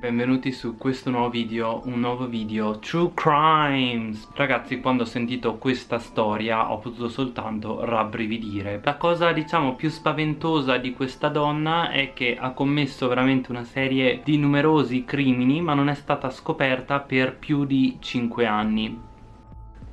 Benvenuti su questo nuovo video, un nuovo video True Crimes. Ragazzi quando ho sentito questa storia ho potuto soltanto rabbrividire. La cosa diciamo più spaventosa di questa donna è che ha commesso veramente una serie di numerosi crimini ma non è stata scoperta per più di 5 anni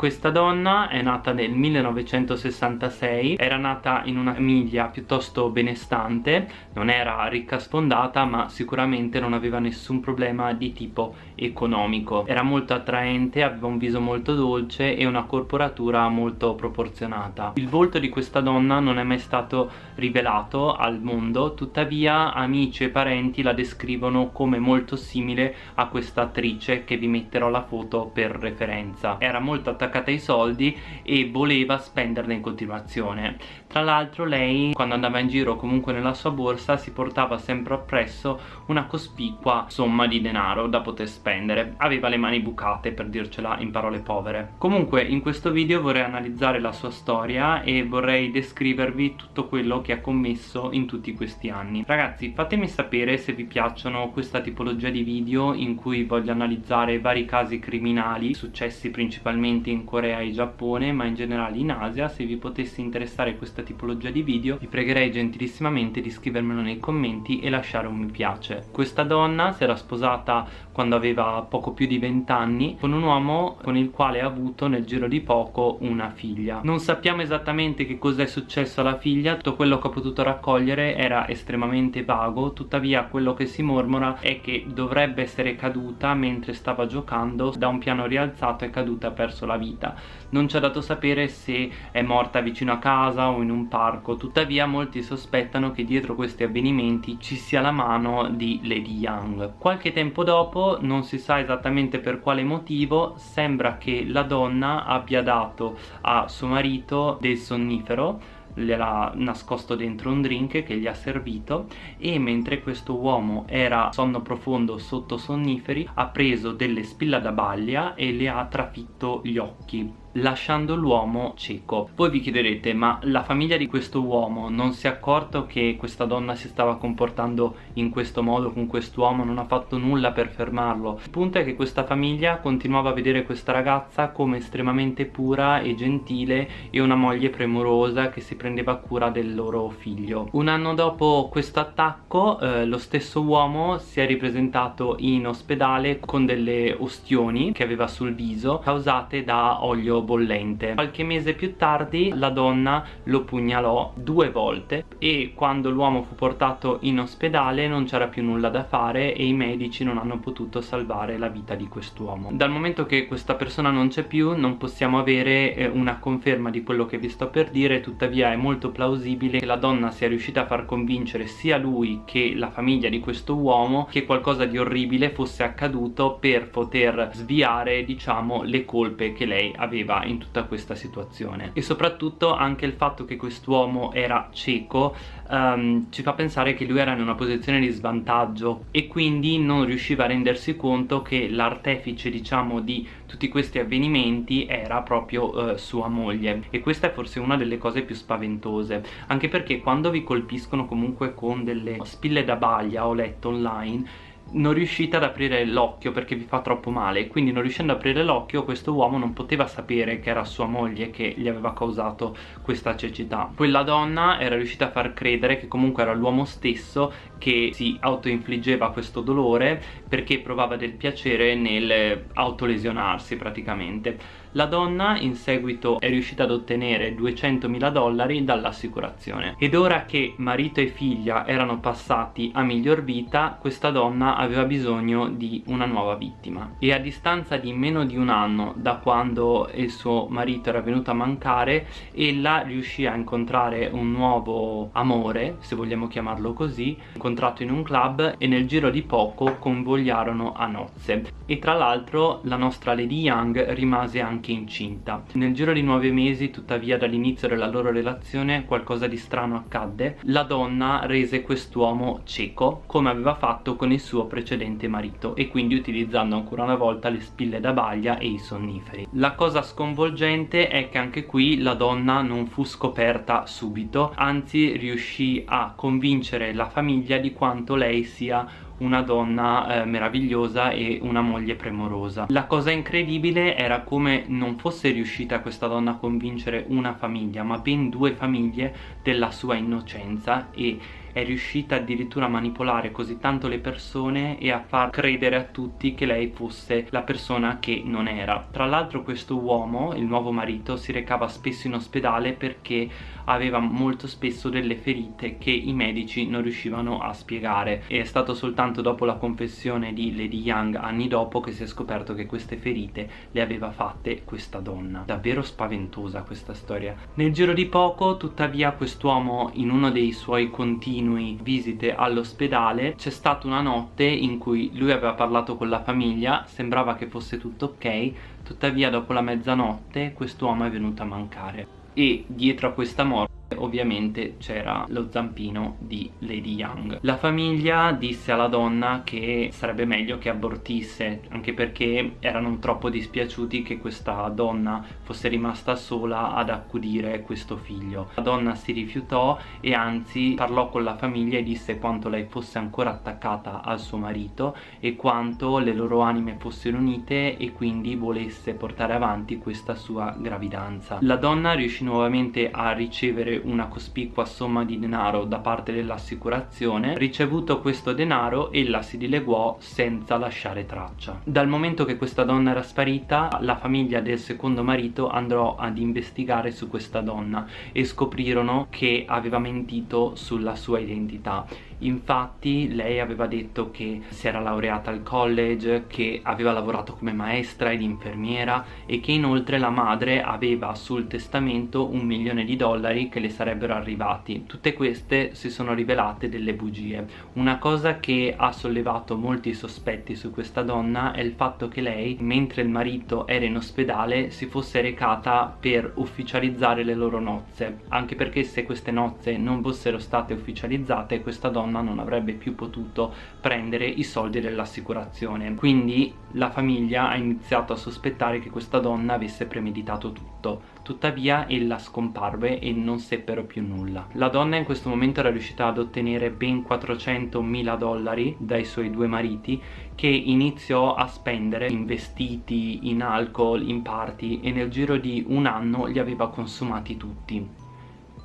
questa donna è nata nel 1966, era nata in una famiglia piuttosto benestante, non era ricca sfondata ma sicuramente non aveva nessun problema di tipo economico. Era molto attraente, aveva un viso molto dolce e una corporatura molto proporzionata. Il volto di questa donna non è mai stato rivelato al mondo, tuttavia amici e parenti la descrivono come molto simile a questa attrice che vi metterò la foto per referenza. Era molto attaccata attaccata ai soldi e voleva spenderne in continuazione. Tra l'altro lei quando andava in giro comunque nella sua borsa si portava sempre appresso una cospicua somma di denaro da poter spendere. Aveva le mani bucate per dircela in parole povere. Comunque in questo video vorrei analizzare la sua storia e vorrei descrivervi tutto quello che ha commesso in tutti questi anni. Ragazzi fatemi sapere se vi piacciono questa tipologia di video in cui voglio analizzare vari casi criminali successi principalmente in in Corea e Giappone ma in generale in Asia. Se vi potesse interessare questa tipologia di video vi pregherei gentilissimamente di scrivermelo nei commenti e lasciare un mi piace. Questa donna si era sposata quando aveva poco più di 20 anni con un uomo con il quale ha avuto nel giro di poco una figlia. Non sappiamo esattamente che cosa è successo alla figlia. Tutto quello che ho potuto raccogliere era estremamente vago. Tuttavia quello che si mormora è che dovrebbe essere caduta mentre stava giocando da un piano rialzato è caduta e ha perso la vita vita. Non c'è dato sapere se è morta vicino a casa o in un parco, tuttavia molti sospettano che dietro questi avvenimenti ci sia la mano di Lady Young. Qualche tempo dopo, non si sa esattamente per quale motivo, sembra che la donna abbia dato a suo marito del sonnifero gliel'ha nascosto dentro un drink che gli ha servito e mentre questo uomo era sonno profondo sotto sonniferi ha preso delle spilla da baglia e le ha trafitto gli occhi lasciando l'uomo cieco. Voi vi chiederete ma la famiglia di questo uomo non si è accorto che questa donna si stava comportando in questo modo con quest'uomo, non ha fatto nulla per fermarlo. Il punto è che questa famiglia continuava a vedere questa ragazza come estremamente pura e gentile e una moglie premurosa che si prendeva cura del loro figlio. Un anno dopo questo attacco eh, lo stesso uomo si è ripresentato in ospedale con delle ostioni che aveva sul viso causate da olio bollente. Qualche mese più tardi la donna lo pugnalò due volte e quando l'uomo fu portato in ospedale non c'era più nulla da fare e i medici non hanno potuto salvare la vita di quest'uomo. Dal momento che questa persona non c'è più non possiamo avere eh, una conferma di quello che vi sto per dire tuttavia è molto plausibile che la donna sia riuscita a far convincere sia lui che la famiglia di questo uomo che qualcosa di orribile fosse accaduto per poter sviare diciamo le colpe che lei aveva aveva in tutta questa situazione. E soprattutto anche il fatto che quest'uomo era cieco um, ci fa pensare che lui era in una posizione di svantaggio e quindi non riusciva a rendersi conto che l'artefice diciamo di tutti questi avvenimenti era proprio uh, sua moglie. E questa è forse una delle cose più spaventose anche perché quando vi colpiscono comunque con delle spille da baglia ho letto online non riuscite ad aprire l'occhio perché vi fa troppo male. Quindi non riuscendo ad aprire l'occhio questo uomo non poteva sapere che era sua moglie che gli aveva causato questa cecità. Quella donna era riuscita a far credere che comunque era l'uomo stesso che si autoinfliggeva questo dolore perché provava del piacere nel autolesionarsi praticamente la donna in seguito è riuscita ad ottenere 200.000 dollari dall'assicurazione. Ed ora che marito e figlia erano passati a miglior vita questa donna aveva bisogno di una nuova vittima. E a distanza di meno di un anno da quando il suo marito era venuto a mancare ella riuscì a incontrare un nuovo amore se vogliamo chiamarlo così incontrato in un club e nel giro di poco convogliarono a nozze. E tra l'altro la nostra Lady Young rimase anche anche incinta. Nel giro di nove mesi, tuttavia, dall'inizio della loro relazione qualcosa di strano accadde. La donna rese quest'uomo cieco, come aveva fatto con il suo precedente marito, e quindi utilizzando ancora una volta le spille da baglia e i sonniferi. La cosa sconvolgente è che anche qui la donna non fu scoperta subito, anzi riuscì a convincere la famiglia di quanto lei sia una donna eh, meravigliosa e una moglie premorosa la cosa incredibile era come non fosse riuscita questa donna a convincere una famiglia ma ben due famiglie della sua innocenza e è riuscita addirittura a manipolare così tanto le persone e a far credere a tutti che lei fosse la persona che non era. Tra l'altro questo uomo, il nuovo marito, si recava spesso in ospedale perché aveva molto spesso delle ferite che i medici non riuscivano a spiegare e è stato soltanto dopo la confessione di Lady Young anni dopo che si è scoperto che queste ferite le aveva fatte questa donna. Davvero spaventosa questa storia. Nel giro di poco tuttavia quest'uomo in uno dei suoi continui visite all'ospedale c'è stata una notte in cui lui aveva parlato con la famiglia, sembrava che fosse tutto ok, tuttavia dopo la mezzanotte quest'uomo è venuto a mancare e dietro a questa morte ovviamente c'era lo zampino di Lady Young. La famiglia disse alla donna che sarebbe meglio che abortisse anche perché erano troppo dispiaciuti che questa donna fosse rimasta sola ad accudire questo figlio. La donna si rifiutò e anzi parlò con la famiglia e disse quanto lei fosse ancora attaccata al suo marito e quanto le loro anime fossero unite e quindi volesse portare avanti questa sua gravidanza. La donna riuscì nuovamente a ricevere una cospicua somma di denaro da parte dell'assicurazione ricevuto questo denaro ella si dileguò senza lasciare traccia. Dal momento che questa donna era sparita la famiglia del secondo marito andò ad investigare su questa donna e scoprirono che aveva mentito sulla sua identità infatti lei aveva detto che si era laureata al college che aveva lavorato come maestra ed infermiera e che inoltre la madre aveva sul testamento un milione di dollari che le sarebbero arrivati. Tutte queste si sono rivelate delle bugie. Una cosa che ha sollevato molti sospetti su questa donna è il fatto che lei mentre il marito era in ospedale si fosse recata per ufficializzare le loro nozze. Anche perché se queste nozze non fossero state ufficializzate questa donna donna non avrebbe più potuto prendere i soldi dell'assicurazione. Quindi la famiglia ha iniziato a sospettare che questa donna avesse premeditato tutto. Tuttavia ella scomparve e non seppero più nulla. La donna in questo momento era riuscita ad ottenere ben 400 mila dollari dai suoi due mariti che iniziò a spendere in vestiti, in alcol, in party e nel giro di un anno li aveva consumati tutti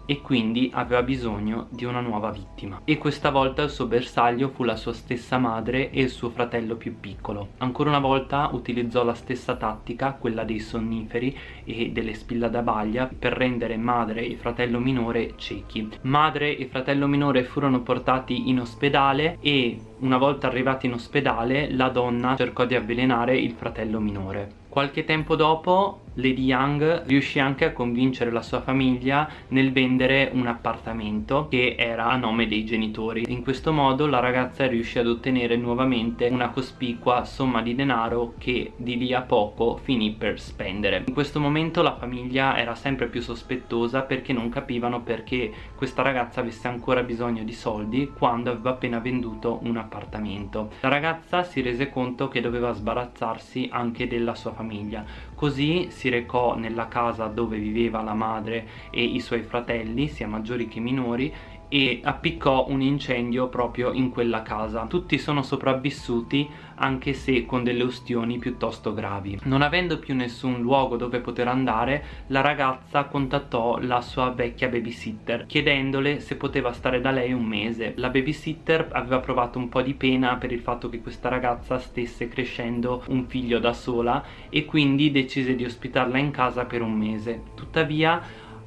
e quindi aveva bisogno di una nuova vittima. E questa volta il suo bersaglio fu la sua stessa madre e il suo fratello più piccolo. Ancora una volta utilizzò la stessa tattica quella dei sonniferi e delle spilla da baglia per rendere madre e fratello minore ciechi. Madre e fratello minore furono portati in ospedale e una volta arrivati in ospedale la donna cercò di avvelenare il fratello minore. Qualche tempo dopo Lady Young riuscì anche a convincere la sua famiglia nel vendere un appartamento che era a nome dei genitori. In questo modo la ragazza riuscì ad ottenere nuovamente una cospicua somma di denaro che di lì a poco finì per spendere. In questo momento la famiglia era sempre più sospettosa perché non capivano perché questa ragazza avesse ancora bisogno di soldi quando aveva appena venduto un appartamento. La ragazza si rese conto che doveva sbarazzarsi anche della sua famiglia così si recò nella casa dove viveva la madre e i suoi fratelli sia maggiori che minori e appiccò un incendio proprio in quella casa. Tutti sono sopravvissuti anche se con delle ustioni piuttosto gravi. Non avendo più nessun luogo dove poter andare la ragazza contattò la sua vecchia babysitter chiedendole se poteva stare da lei un mese. La babysitter aveva provato un po' di pena per il fatto che questa ragazza stesse crescendo un figlio da sola e quindi decise di ospitarla in casa per un mese. Tuttavia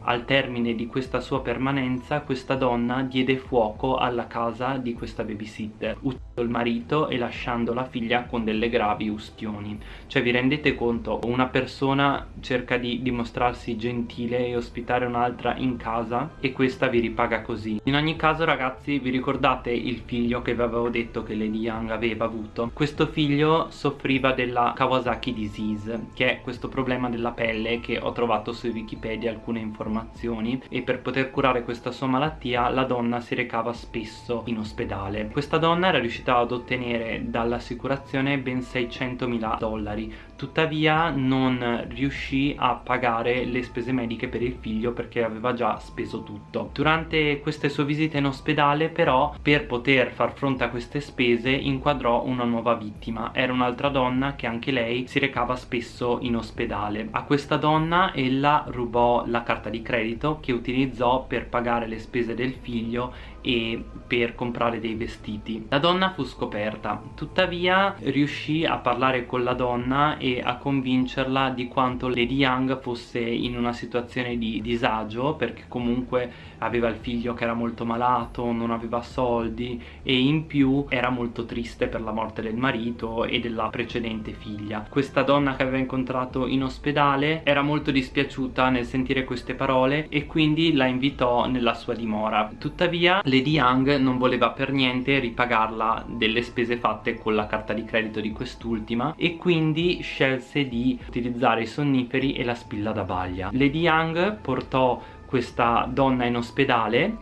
al termine di questa sua permanenza questa donna diede fuoco alla casa di questa babysitter uccidendo il marito e lasciando la figlia con delle gravi ustioni. Cioè vi rendete conto? Una persona cerca di dimostrarsi gentile e ospitare un'altra in casa e questa vi ripaga così. In ogni caso ragazzi vi ricordate il figlio che vi avevo detto che Lady Young aveva avuto? Questo figlio soffriva della Kawasaki disease che è questo problema della pelle che ho trovato su Wikipedia alcune informazioni informazioni e per poter curare questa sua malattia la donna si recava spesso in ospedale. Questa donna era riuscita ad ottenere dall'assicurazione ben 600 mila dollari tuttavia non riuscì a pagare le spese mediche per il figlio perché aveva già speso tutto. Durante queste sue visite in ospedale però per poter far fronte a queste spese inquadrò una nuova vittima. Era un'altra donna che anche lei si recava spesso in ospedale. A questa donna ella rubò la carta di credito che utilizzò per pagare le spese del figlio e per comprare dei vestiti. La donna fu scoperta. Tuttavia riuscì a parlare con la donna e a convincerla di quanto Lady Young fosse in una situazione di disagio perché comunque aveva il figlio che era molto malato non aveva soldi e in più era molto triste per la morte del marito e della precedente figlia. Questa donna che aveva incontrato in ospedale era molto dispiaciuta nel sentire queste parole e quindi la invitò nella sua dimora. Tuttavia Lady Young non voleva per niente ripagarla delle spese fatte con la carta di credito di quest'ultima e quindi scelse di utilizzare i sonniferi e la spilla da baglia. Lady Young portò questa donna in ospedale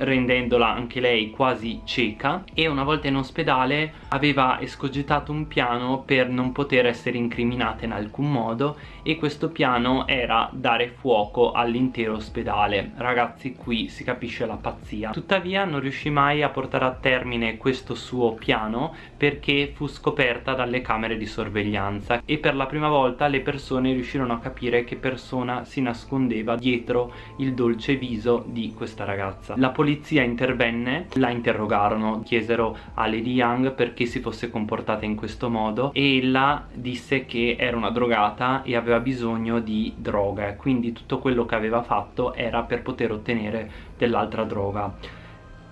rendendola anche lei quasi cieca. E una volta in ospedale aveva escogitato un piano per non poter essere incriminata in alcun modo e questo piano era dare fuoco all'intero ospedale. Ragazzi qui si capisce la pazzia. Tuttavia non riuscì mai a portare a termine questo suo piano perché fu scoperta dalle camere di sorveglianza e per la prima volta le persone riuscirono a capire che persona si nascondeva dietro il dolce viso di questa ragazza. La polizia polizia intervenne, la interrogarono, chiesero a Lady Young perché si fosse comportata in questo modo e ella disse che era una drogata e aveva bisogno di droga, quindi tutto quello che aveva fatto era per poter ottenere dell'altra droga.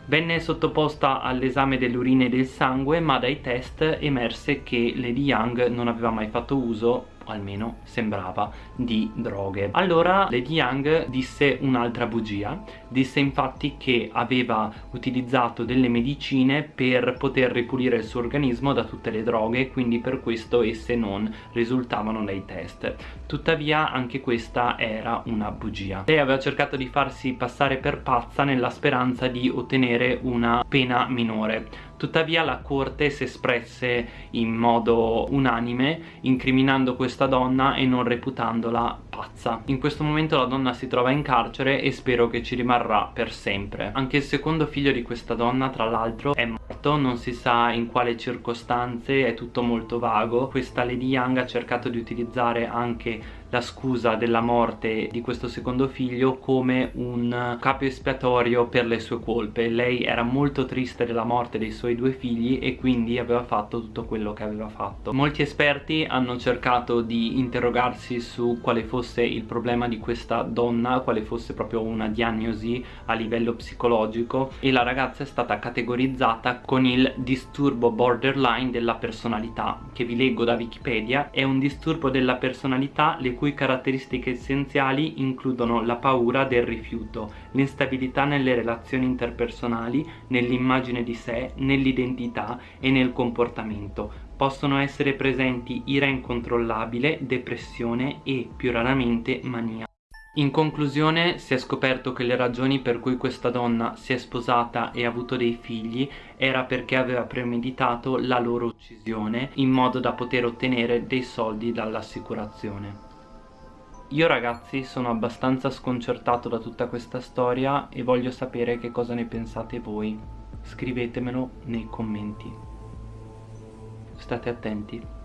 Venne sottoposta all'esame delle urine e del sangue ma dai test emerse che Lady Young non aveva mai fatto uso almeno sembrava, di droghe. Allora Lady Young disse un'altra bugia, disse infatti che aveva utilizzato delle medicine per poter ripulire il suo organismo da tutte le droghe, quindi per questo esse non risultavano dai test. Tuttavia anche questa era una bugia. Lei aveva cercato di farsi passare per pazza nella speranza di ottenere una pena minore Tuttavia la corte si espresse in modo unanime incriminando questa donna e non reputandola pazza. In questo momento la donna si trova in carcere e spero che ci rimarrà per sempre. Anche il secondo figlio di questa donna tra l'altro è morto, non si sa in quale circostanze, è tutto molto vago. Questa Lady Young ha cercato di utilizzare anche la scusa della morte di questo secondo figlio come un capo espiatorio per le sue colpe lei era molto triste della morte dei suoi due figli e quindi aveva fatto tutto quello che aveva fatto molti esperti hanno cercato di interrogarsi su quale fosse il problema di questa donna quale fosse proprio una diagnosi a livello psicologico e la ragazza è stata categorizzata con il disturbo borderline della personalità che vi leggo da wikipedia è un disturbo della personalità le cui caratteristiche essenziali includono la paura del rifiuto, l'instabilità nelle relazioni interpersonali, nell'immagine di sé, nell'identità e nel comportamento. Possono essere presenti ira incontrollabile, depressione e, più raramente, mania. In conclusione si è scoperto che le ragioni per cui questa donna si è sposata e ha avuto dei figli era perché aveva premeditato la loro uccisione in modo da poter ottenere dei soldi dall'assicurazione. Io ragazzi sono abbastanza sconcertato da tutta questa storia e voglio sapere che cosa ne pensate voi. Scrivetemelo nei commenti. State attenti.